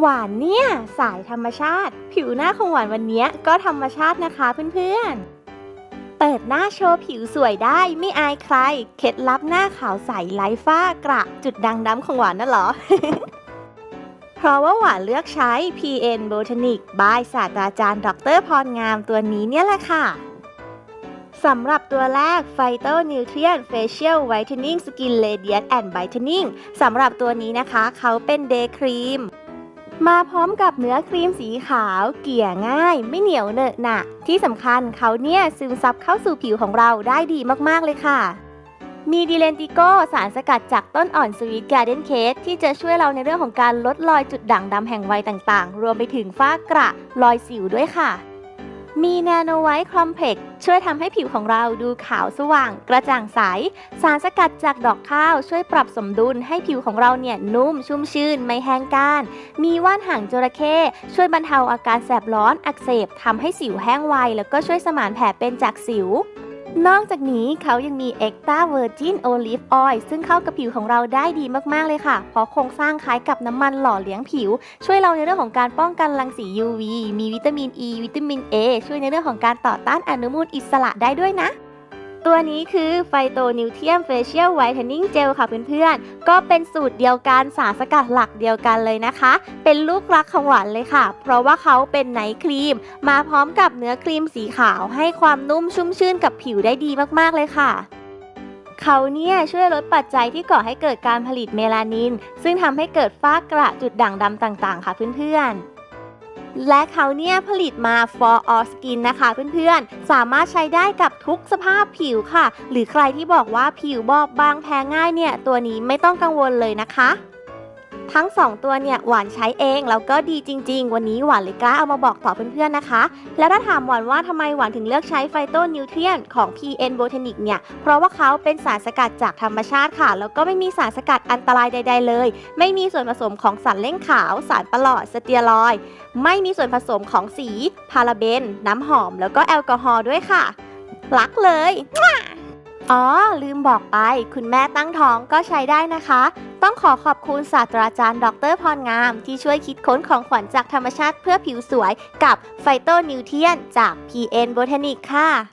หวานเนี่ย สายธรรมชาติ ผิวหน้าของหวานวันนี้ก็ธรรมชาตินะคะเพื่อนๆ เปิดหน้าโชว์ผิวสวยได้ไม่อายใคร เคล็ดลับหน้าขาวใสไร้ฝ้ากระจุดดังดำของหวานน่ะเหรอ เพราะว่าหวานเลือกใช้ PN Botanic by ศาสตราจารย์ ดรพรงามตัวนี้เนี่ยแหละค่ะสำหรับตัวแรก Phyto Nutrient Facial Whitening Skin Radiant and Brightening สำหรับตัวนี้นะคะ เขาเป็น Day Cream ม มาพร้อมกับเนื้อครีมสีขาว เกลี่ยง่าย ไม่เหนียวเหนอะหนะที่สำคัญเขาเนี่ยซึมซับเข้าสู่ผิวของเราได้ดีมากๆเลยค่ะ มี Delentigo สารสกัดจากต้นอ่อน Sweet Garden Cress ที่จะช่วยเราในเรื่องของการลดรอยจุดด่างดำแห่งวัยต่างๆ รวมไปถึงฝ้ากระรอยสิวด้วยค่ะ มี Nano White Complex ช่วยทำให้ผิวของเราดูขาวสว่าง กระจ่างใส สารสกัดจากดอกข้าวช่วยปรับสมดุลให้ผิวของเราเนี่ยนุ่มชุ่มชื่น ไม่แห้งก้าน มีว่านหางจระเข้ช่วยบรรเทาอาการแสบร้อนอักเสบทำให้สิวแห้งไว แล้วก็ช่วยสมานแผลเป็นจากสิว นอกจากนี้เขายังมี Extra Virgin Olive Oil ซึ่งเข้ากับผิวของเราได้ดีมาก ๆ เลยค่ะ เพราะโครงสร้างคล้ายกับน้ำมันหล่อเลี้ยงผิว ช่วยเราในเรื่องของการป้องกันรังสี UV มีวิตามิน E วิตามิน A ช่วยในเรื่องของการต่อต้านอนุมูลอิสระได้ด้วยนะ ตัวนี้คือไฟโตนิวเทียม Facial Whitening Gel ค่ะเพื่อนๆ ก็เป็นสูตรเดียวกันสารสกัดหลักเดียวกันเลยนะคะ เป็นลูกรักของหวานเลยค่ะ เพราะว่าเขาเป็น night cream มาพร้อมกับเนื้อครีมสีขาวให้ความนุ่มชุ่มชื่นกับผิวได้ดีมากๆเลยค่ะเขาเนี่ยช่วยลดปัจจัยที่ก่อให้เกิดการผลิตเมลานิน ซึ่งทำให้เกิดฝ้ากระจุดด่างดำต่างๆ ค่ะเพื่อนๆ และเขาเนี่ยผลิตมา for all skin นะคะเพื่อนๆ สามารถใช้ได้กับทุกสภาพผิวค่ะ หรือใครที่บอกว่าผิวบอบบางแพ้ง่ายเนี่ย ตัวนี้ไม่ต้องกังวลเลยนะคะ ทั้ง 2 ตัวเนี่ยหวานใช้เองแล้วก็ดีจริง ๆ วันนี้หวานเลยกล้าเอามาบอกต่อเพื่อนๆนะคะ แล้วถ้าถามหวานว่าทำไมหวานถึงเลือกใช้ไฟโตนิวเทรียนของ PN Botanic เนี่ย เพราะว่าเขาเป็นสารสกัดจากธรรมชาติค่ะ แล้วก็ไม่มีสารสกัดอันตรายใด ๆ เลย ไม่มีส่วนผสมของสารเล่งขาว สารปลอดสเตียรอย ไม่มีส่วนผสมของสี พาราเบน น้ำหอม แล้วก็แอลกอฮอล์ด้วยค่ะรักเลย อ๋อ ลืมบอกไป คุณแม่ตั้งท้องก็ใช้ได้นะคะ ต้องขอขอบคุณศาสตราจารย์ ดรพรงาม ที่ช่วยคิดค้นของขวัญจากธรรมชาติเพื่อผิวสวยกับไฟโตนิวเทียนจาก PN Botanic ค่ะ